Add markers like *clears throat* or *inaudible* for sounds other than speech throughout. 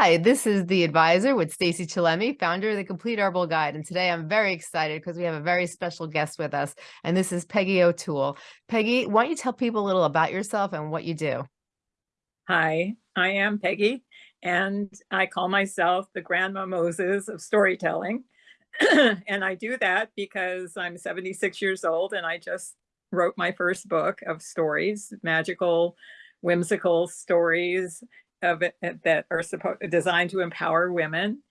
Hi, this is The Advisor with Stacey Chillemi, founder of The Complete Herbal Guide. And today I'm very excited because we have a very special guest with us, and this is Peggy O'Toole. Peggy, why don't you tell people a little about yourself and what you do? Hi, I am Peggy, and I call myself the Grandma Moses of storytelling. *clears throat* and I do that because I'm 76 years old and I just wrote my first book of stories, magical, whimsical stories of it, eh, that are supposed designed to empower women.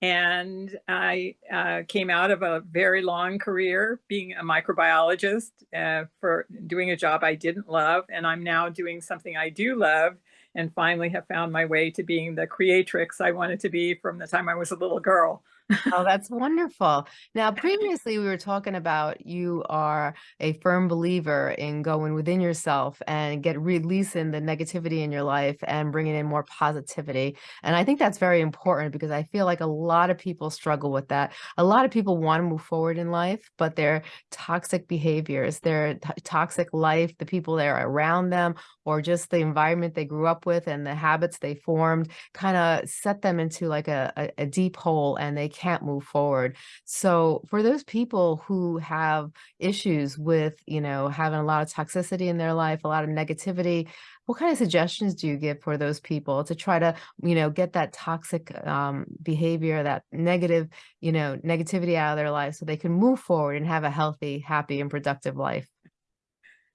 And I uh, came out of a very long career being a microbiologist uh, for doing a job I didn't love. And I'm now doing something I do love and finally have found my way to being the creatrix I wanted to be from the time I was a little girl. Oh, that's wonderful. Now, *laughs* previously we were talking about you are a firm believer in going within yourself and get releasing the negativity in your life and bringing in more positivity. And I think that's very important because I feel like a lot of people struggle with that. A lot of people want to move forward in life, but their toxic behaviors, their toxic life, the people that are around them, or just the environment they grew up with and the habits they formed kind of set them into like a, a, a deep hole and they can't move forward. So for those people who have issues with, you know, having a lot of toxicity in their life, a lot of negativity, what kind of suggestions do you give for those people to try to, you know, get that toxic um, behavior, that negative, you know, negativity out of their life so they can move forward and have a healthy, happy and productive life?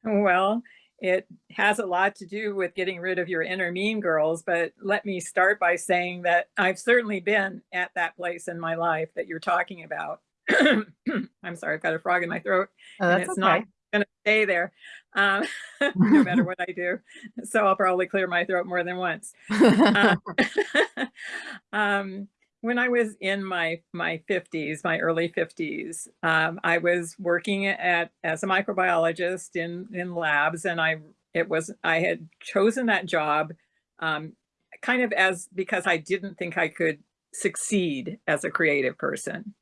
Well, it has a lot to do with getting rid of your inner mean girls, but let me start by saying that I've certainly been at that place in my life that you're talking about. *clears throat* I'm sorry, I've got a frog in my throat oh, and it's okay. not going to stay there um, *laughs* no matter what I do. So I'll probably clear my throat more than once. *laughs* Uh, *laughs* um, when I was in my my 50s, my early 50s, um, I was working at as a microbiologist in in labs, and I it was I had chosen that job um, kind of as because I didn't think I could succeed as a creative person,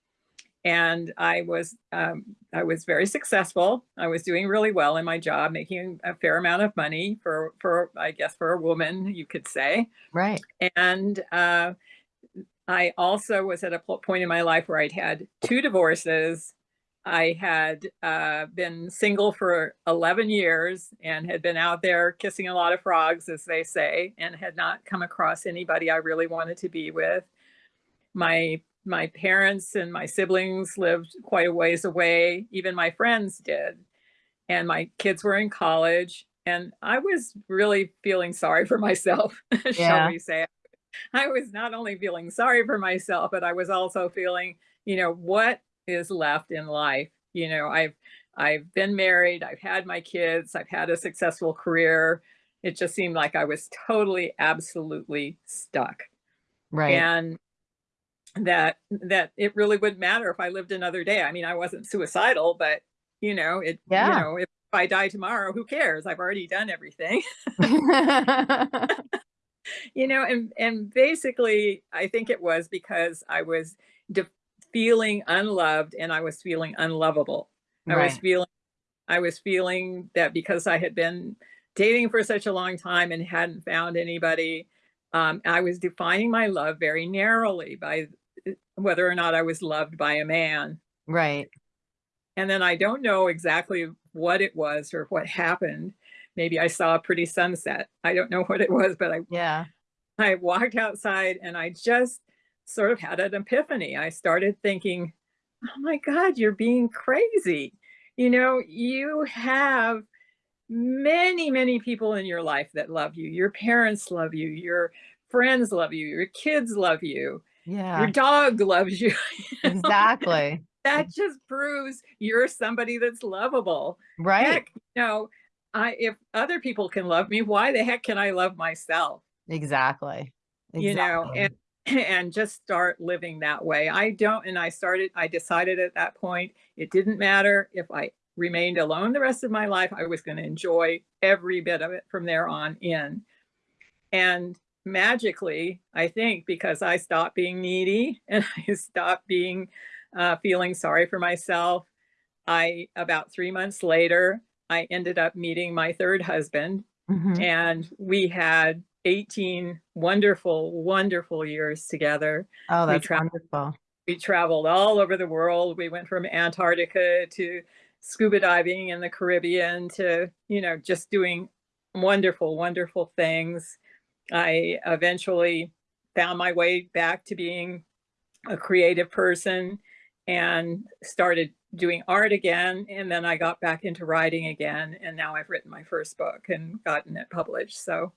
and I was um, I was very successful. I was doing really well in my job, making a fair amount of money for for I guess for a woman, you could say, right, and. Uh, I also was at a point in my life where I'd had two divorces. I had uh, been single for 11 years and had been out there kissing a lot of frogs, as they say, and had not come across anybody I really wanted to be with. My my parents and my siblings lived quite a ways away. Even my friends did. And my kids were in college. And I was really feeling sorry for myself, *laughs* yeah. shall we say. I was not only feeling sorry for myself, but I was also feeling, you know, what is left in life? You know, I've I've been married, I've had my kids, I've had a successful career. It just seemed like I was totally, absolutely stuck. Right. And that that it really wouldn't matter if I lived another day. I mean, I wasn't suicidal, but you know, it yeah. you know, if I die tomorrow, who cares? I've already done everything. *laughs* *laughs* *laughs* you know, and, and basically, I think it was because I was feeling unloved and I was feeling unlovable. Right. I was feeling, I was feeling that because I had been dating for such a long time and hadn't found anybody, um, I was defining my love very narrowly by uh, whether or not I was loved by a man. Right. And then I don't know exactly what it was or what happened, maybe I saw a pretty sunset. I don't know *laughs* what it was, but I yeah. I walked outside and I just sort of had an epiphany. I started thinking, oh my God, you're being crazy. You know, you have many, many people in your life that love you. Your parents love you. Your friends love you. Your kids love you. Yeah. Your dog loves you. *laughs* exactly. that just proves you're somebody that's lovable. Right. Heck, you know, I if other people can love me, why the heck can I love myself? Exactly. exactly. You know, and *clears throat* and just start living that way. I don't and I started I decided at that point it didn't matter if I remained alone the rest of my life, I was going to enjoy every bit of it from there on in. And magically, I think because I stopped being needy *laughs* and I stopped being uh, feeling sorry for myself, I about three months later, I ended up meeting my third husband mm -hmm. and we had 18 wonderful, wonderful years together. Oh, We that's tra- wonderful. We traveled all over the world. We went from Antarctica to scuba diving in the Caribbean to, you know, just doing wonderful, wonderful things. I eventually found my way back to being a creative person and started doing art again. And then I got back into writing again. And now I've written my first book and gotten it published. So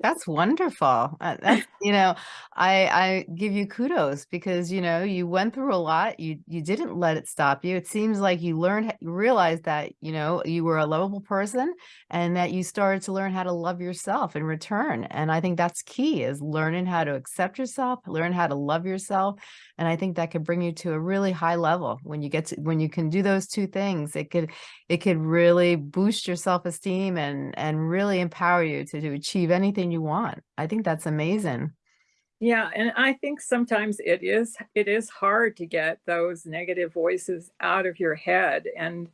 That's wonderful. Uh, that's, *laughs* you know, I I give you kudos because, you know, you went through a lot. You you didn't let it stop you. It seems like you learned, you realized that, you know, you were a lovable person and that you started to learn how to love yourself in return. And I think that's key is learning how to accept yourself, learn how to love yourself. And I think that could bring you to a really high level when you get to when you can do those two things. It could it could really boost your self-esteem and and really empower you to, to achieve anything you want. I think that's amazing. Yeah, and I think sometimes it is it is hard to get those negative voices out of your head. And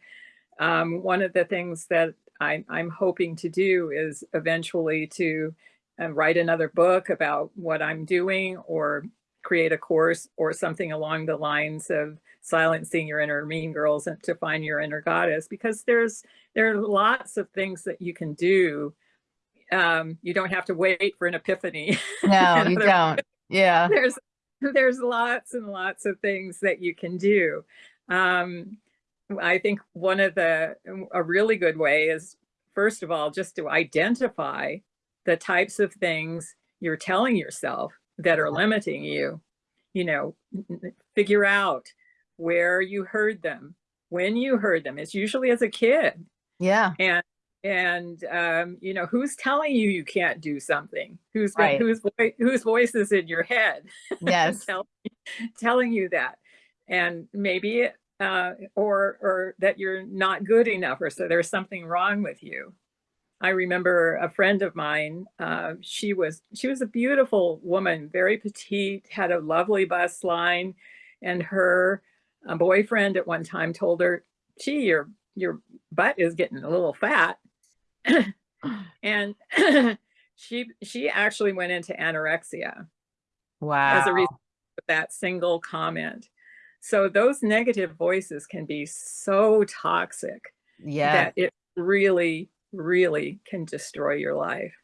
um, one of the things that I, I'm hoping to do is eventually to uh, write another book about what I'm doing or create a course or something along the lines of silencing your inner mean girls and to find your inner goddess because there's there are lots of things that you can do um, you don't have to wait for an epiphany. *laughs* No, you don't. Yeah. there's there's lots and lots of things that you can do. Um, I think one of the a really good way is first of all just to identify the types of things you're telling yourself that are limiting you. You know, figure out where you heard them, when you heard them. It's usually as a kid Yeah. and and um, you know who's telling you you can't do something who's Right. whose voi- whose voice is in your head *laughs* Yes. tell, telling you that and maybe uh, or or that you're not good enough or so there's something wrong with you i remember a friend of mine uh, she was she was a beautiful woman very petite had a lovely bust line and her uh, boyfriend at one time told her gee your your butt is getting a little fat *clears throat* and *clears throat* she she actually went into anorexia Wow. as a result of that single comment. So those negative voices can be so toxic Yeah. that it really, really can destroy your life.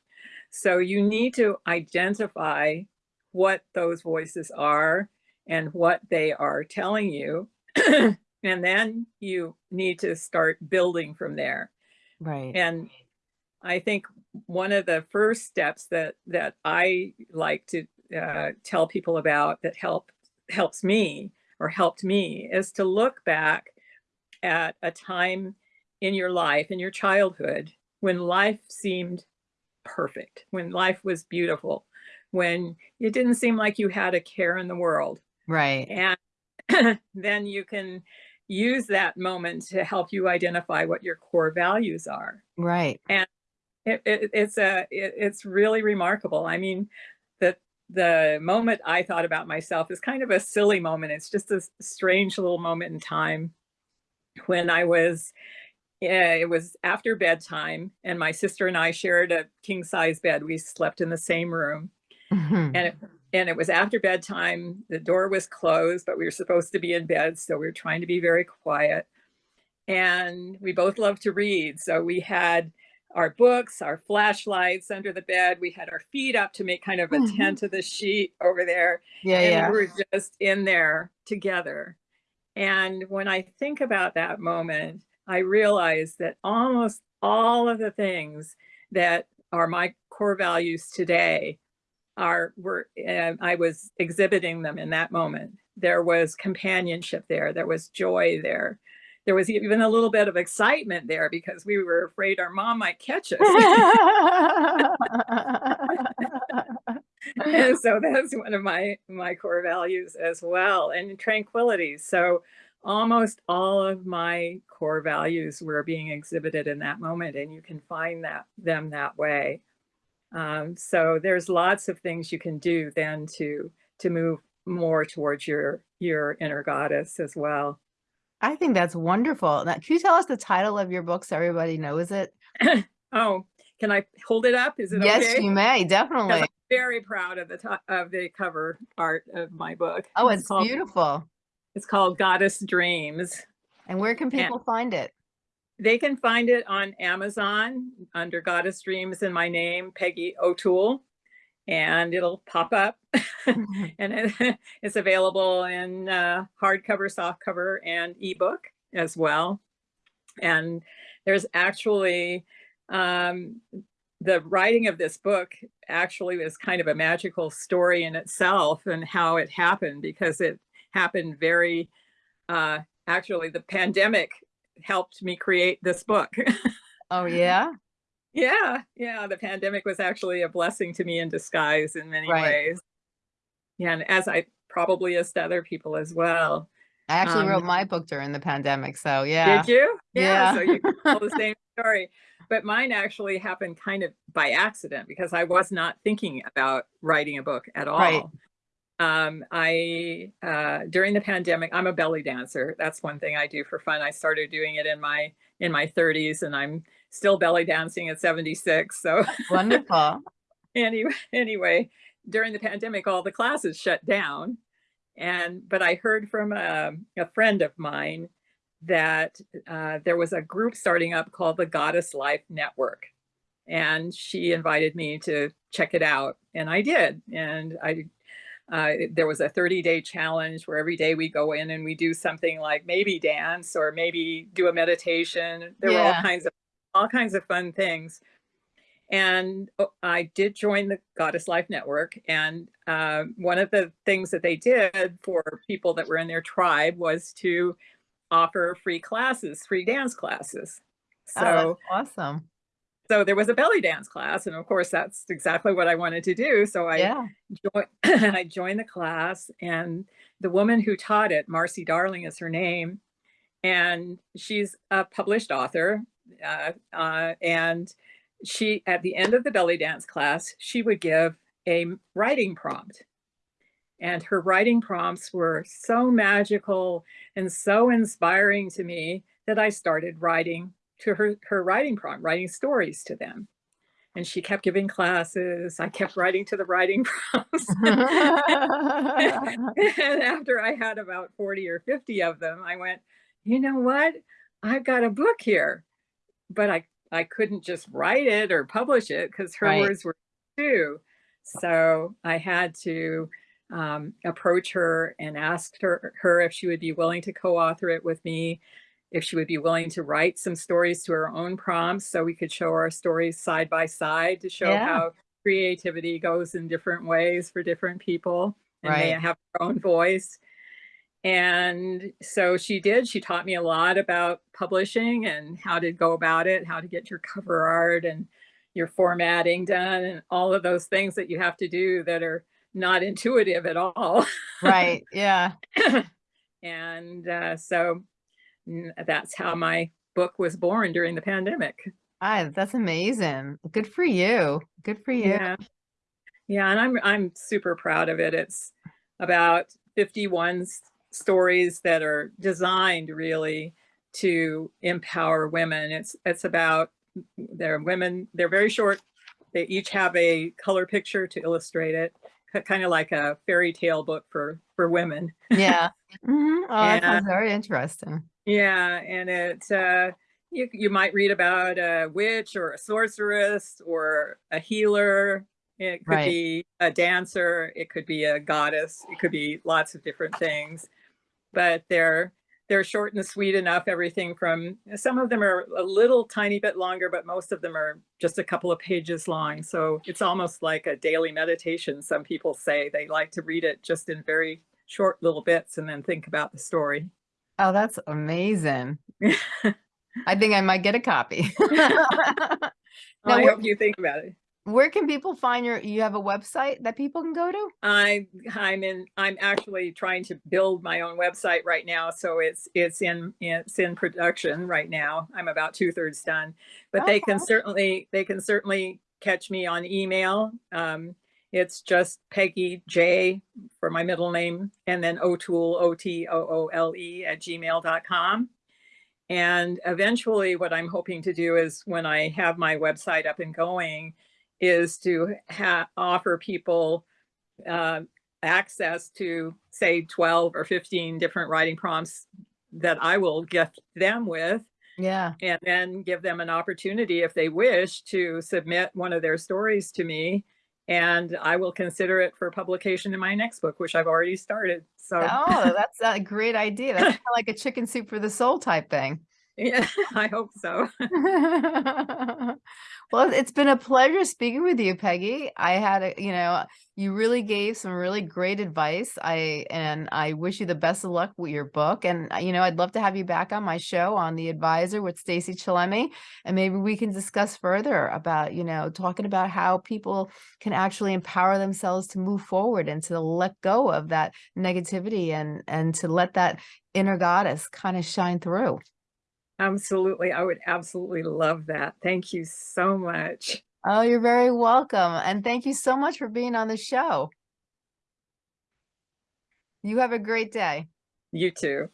So you need to identify what those voices are and what they are telling you. *clears throat* and then you need to start building from there Right. and i think one of the first steps that that i like to uh, tell people about that help helps me or helped me is to look back at a time in your life in your childhood when life seemed perfect when life was beautiful when it didn't seem like you had a care in the world Right. and *clears throat* then you can use that moment to help you identify what your core values are Right. it, it, it's a it, it's really remarkable i mean the the moment i thought about myself is kind of a silly moment it's just a strange little moment in time when i was yeah, it was after bedtime and my sister and i shared a king size bed we slept in the same room Mhm. and it, and it was after bedtime the door was closed but we were supposed to be in bed so we were trying to be very quiet and we both love to read so we had our books our flashlights under the bed we had our feet up to make kind of a Mhm. tent of the sheet over there Yeah. and Yeah. we were just in there together and when i think about that moment i realize that almost all of the things that are my core values today are were uh, I was exhibiting them in that moment. There was companionship there. There was joy there. There was even a little bit of excitement there because we were afraid our mom might catch us. and so that's one of my my core values as well and tranquility so almost all of my core values were being exhibited in that moment and you can find that them that way um, so there's lots of things you can do then to to move more towards your your inner goddess as well I think that's wonderful. Now, can you tell us the title of your book so everybody knows it? *coughs* oh can I hold it up? Is it Yes, okay? you may, definitely. I'm very proud of the top of the cover art of my book. Oh, it's called, beautiful. It's called Goddess Dreams. And where can And- people find it? They can find it on Amazon under Goddess Dreams in my name, Peggy O'Toole, and it'll pop up. *laughs* and it, *laughs* it's available in uh, hardcover, softcover, and ebook as well. And there's actually um, the writing of this book actually was kind of a magical story in itself and how it happened because it happened very uh, actually the pandemic helped me create this book. *laughs* Oh, yeah? yeah, yeah, the pandemic was actually a blessing to me in disguise in many Right. ways. Yeah, and as I probably as to other people as well. I actually Um, wrote my book during the pandemic, so yeah. Did you? Yeah. so you can tell the *laughs* same story. But mine actually happened kind of by accident because I was not thinking about writing a book at all. Right. Um, I uh, during the pandemic, I'm a belly dancer. That's one thing I do for fun. I started doing it in my in my 30s, and I'm still belly dancing at 76. So Wonderful. *laughs* anyway, anyway, during the pandemic, all the classes shut down. And but I heard from a, a friend of mine that uh, there was a group starting up called the Goddess Life Network, and she invited me to check it out, and I did. And I uh, there was a 30 day challenge where every day we go in and we do something like maybe dance or maybe do a meditation. There were all kinds of all kinds of fun things and uh, I did join the Goddess Life Network. And uh, one of the things that they did for people that were in their tribe was to offer free classes, free dance classes. So, oh, awesome. So there was a belly dance class, and of course, that's exactly what I wanted to do. So I yeah. joined, *clears throat* I joined the class, and the woman who taught it, Marcy Darling, is her name, and she's a published author. Uh, uh, and she, at the end of the belly dance class, she would give a writing prompt. And her writing prompts were so magical and so inspiring to me that I started writing to her, her writing prompt, writing stories to them. And she kept giving classes. I kept writing to the writing *laughs* prompts. *laughs* and after I had about 40 or 50 of them, I went, you know what? I've got a book here, but I, I couldn't just write it or publish it because her Right. words were too. So I had to um, approach her and ask her, her if she would be willing to co-author it with me, if she would be willing to write some stories to her own prompts so we could show our stories side by side to show Yeah. how creativity goes in different ways for different people and they have their own voice. And so she did. She taught me a lot about publishing and how to go about it, how to get your cover art and your formatting done, and all of those things that you have to do that are not intuitive at all. right. Yeah. *laughs* and uh, so that's how my book was born during the pandemic. Ah, that's amazing. Good for you. Good for you. Yeah. Yeah, and I'm I'm super proud of it. It's about 51 stories that are designed really to empower women. It's it's about they're women, they're very short. They each have a color picture to illustrate it, kind of like a fairy tale book for for women. Yeah. *laughs* Mhm. Oh, that sounds very interesting. Yeah, and it uh, you you might read about a witch or a sorceress or a healer. It could Right. be a dancer. It could be a goddess. It could be lots of different things. But they're they're short and sweet enough. Everything from some of them are a little tiny bit longer, but most of them are just a couple of pages long. So it's almost like a daily meditation. Some people say they like to read it just in very short little bits and then think about the story. Oh, that's amazing. *laughs* I think I might get a copy. *laughs* *laughs* I where- hope you think about it. Where can people find your, you have a website that people can go to? I I'm in I'm actually trying to build my own website right now, so it's it's in it's in production right now. I'm about two thirds done, but they can certainly they can certainly catch me on email. Um, it's just Peggy J for my middle name, and then O'Toole O T O O L E at gmail.com. And eventually what I'm hoping to do is when I have my website up and going is to offer people uh, access to say 12 or 15 different writing prompts that I will gift them with Yeah. and then give them an opportunity if they wish to submit one of their stories to me and I will consider it for publication in my next book, which I've already started. So Oh, that's *laughs* a great idea. That's kinda like a chicken soup for the soul type thing. Yeah, *laughs* I hope so. *laughs* *laughs* Well, it's been a pleasure speaking with you, Peggy. I had a, you know, you really gave some really great advice. I and I wish you the best of luck with your book. And uh, you know, I'd love to have you back on my show on The Advisor with Stacey Chillemi, and maybe we can discuss further about, you know, talking about how people can actually empower themselves to move forward and to let go of that negativity and and to let that inner goddess kind of shine through. Absolutely. I would absolutely love that. Thank you so much. Oh, you're very welcome. And thank you so much for being on the show. You have a great day. You too.